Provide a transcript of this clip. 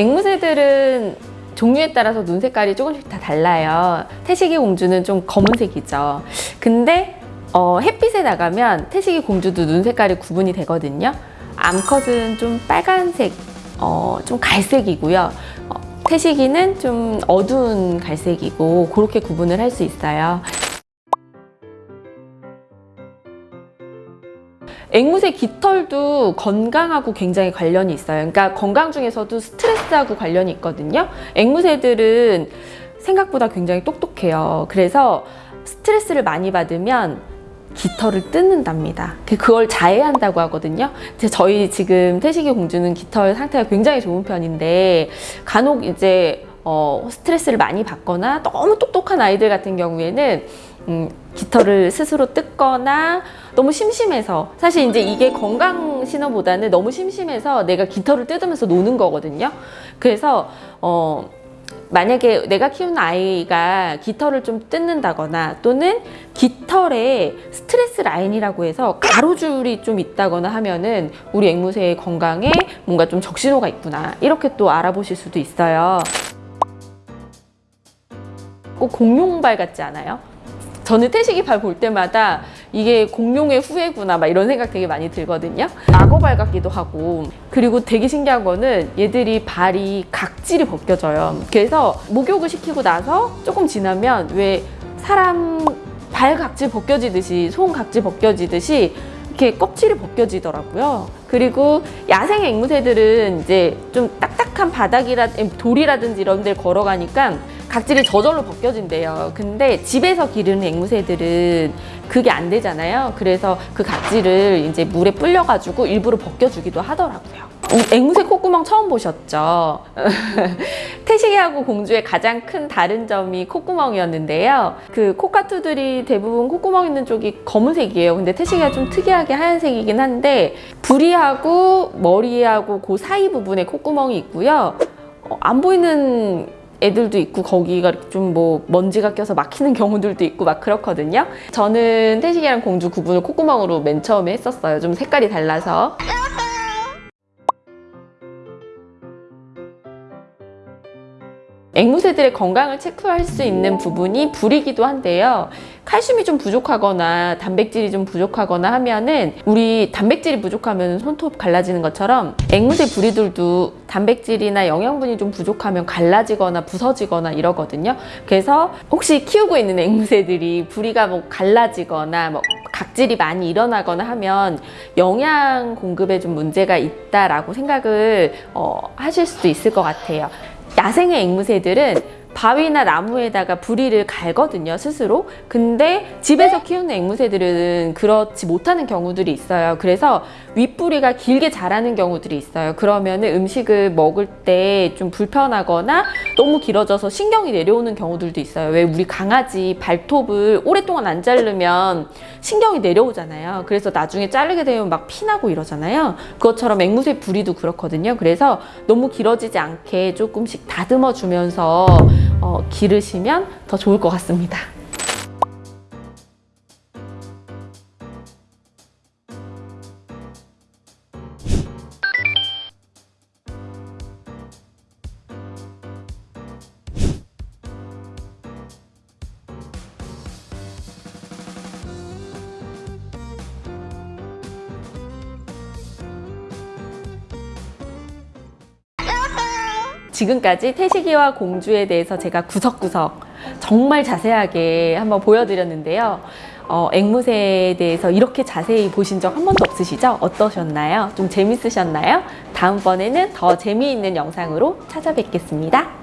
앵무새들은 종류에 따라서 눈 색깔이 조금씩 다 달라요. 태식이 공주는 좀 검은색이죠. 근데 어, 햇빛에 나가면 태식이 공주도 눈 색깔이 구분이 되거든요. 암컷은 좀 빨간색, 어, 좀 갈색이고요. 어, 태식이는 좀 어두운 갈색이고 그렇게 구분을 할 수 있어요. 앵무새 깃털도 건강하고 굉장히 관련이 있어요. 그러니까 건강 중에서도 스트레스하고 관련이 있거든요. 앵무새들은 생각보다 굉장히 똑똑해요. 그래서 스트레스를 많이 받으면 깃털을 뜯는답니다. 그걸 자해한다고 하거든요. 저희 지금 태식이 공주는 깃털 상태가 굉장히 좋은 편인데 간혹 이제 어, 스트레스를 많이 받거나 너무 똑똑한 아이들 같은 경우에는 음, 깃털을 스스로 뜯거나 너무 심심해서 사실 이제 이게 건강 신호보다는 너무 심심해서 내가 깃털을 뜯으면서 노는 거거든요. 그래서 어, 만약에 내가 키우는 아이가 깃털을 좀 뜯는다거나 또는 깃털에 스트레스 라인이라고 해서 가로줄이 좀 있다거나 하면은 우리 앵무새의 건강에 뭔가 좀 적신호가 있구나 이렇게 또 알아보실 수도 있어요. 꼭 공룡발 같지 않아요? 저는 태식이 발 볼 때마다 이게 공룡의 후예구나 막 이런 생각 되게 많이 들거든요. 악어발 같기도 하고. 그리고 되게 신기한 거는 얘들이 발이 각질이 벗겨져요. 그래서 목욕을 시키고 나서 조금 지나면 왜 사람 발 각질 벗겨지듯이 손 각질 벗겨지듯이 이렇게 껍질이 벗겨지더라고요. 그리고 야생 앵무새들은 이제 좀 딱딱한 바닥이라 돌이라든지 이런 데를 걸어가니까 각질이 저절로 벗겨진대요. 근데 집에서 기르는 앵무새들은 그게 안 되잖아요. 그래서 그 각질을 이제 물에 불려가지고 일부러 벗겨주기도 하더라고요. 앵무새 콧구멍 처음 보셨죠? 태식이하고 공주의 가장 큰 다른 점이 콧구멍이었는데요. 그 코카투들이 대부분 콧구멍 있는 쪽이 검은색이에요. 근데 태식이가 좀 특이하게 하얀색이긴 한데 부리하고 머리하고 그 사이 부분에 콧구멍이 있고요. 어, 안 보이는 애들도 있고 거기가 좀 뭐 먼지가 껴서 막히는 경우들도 있고 막 그렇거든요. 저는 태식이랑 공주 구분을 콧구멍으로 맨 처음에 했었어요. 좀 색깔이 달라서. 앵무새들의 건강을 체크할 수 있는 부분이 불이기도 한데요. 칼슘이 좀 부족하거나 단백질이 좀 부족하거나 하면은 우리 단백질이 부족하면 손톱 갈라지는 것처럼 앵무새 부리들도 단백질이나 영양분이 좀 부족하면 갈라지거나 부서지거나 이러거든요. 그래서 혹시 키우고 있는 앵무새들이 부리가 뭐 갈라지거나 뭐 각질이 많이 일어나거나 하면 영양 공급에 좀 문제가 있다라고 생각을 어, 하실 수도 있을 것 같아요. 야생의 앵무새들은 바위나 나무에다가 부리를 갈거든요 스스로. 근데 집에서 키우는 앵무새들은 그렇지 못하는 경우들이 있어요. 그래서 윗부리가 길게 자라는 경우들이 있어요. 그러면 음식을 먹을 때 좀 불편하거나 너무 길어져서 신경이 내려오는 경우들도 있어요. 왜 우리 강아지 발톱을 오랫동안 안 자르면 신경이 내려오잖아요. 그래서 나중에 자르게 되면 막 피나고 이러잖아요. 그것처럼 앵무새 부리도 그렇거든요. 그래서 너무 길어지지 않게 조금씩 다듬어 주면서 어, 기르시면 더 좋을 것 같습니다. 지금까지 태식이와 공주에 대해서 제가 구석구석 정말 자세하게 한번 보여드렸는데요. 어, 앵무새에 대해서 이렇게 자세히 보신 적 한 번도 없으시죠? 어떠셨나요? 좀 재밌으셨나요? 다음번에는 더 재미있는 영상으로 찾아뵙겠습니다.